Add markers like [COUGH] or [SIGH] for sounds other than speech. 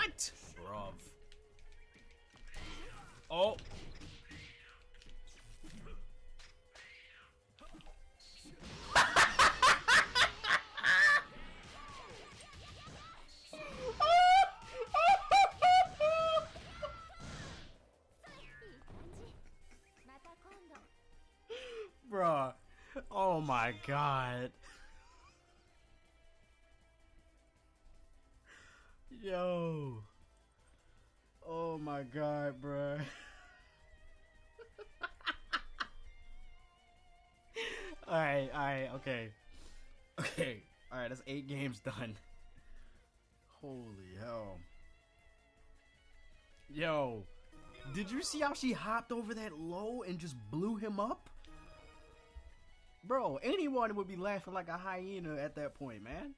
What? Bruv. Oh. [LAUGHS] Bruh. Oh my god. Yo. Oh my god, bruh. [LAUGHS] alright, alright, okay. Okay. Alright, that's eight games done. Holy hell. Yo. Did you see how she hopped over that low and just blew him up? Bro, anyone would be laughing like a hyena at that point, man.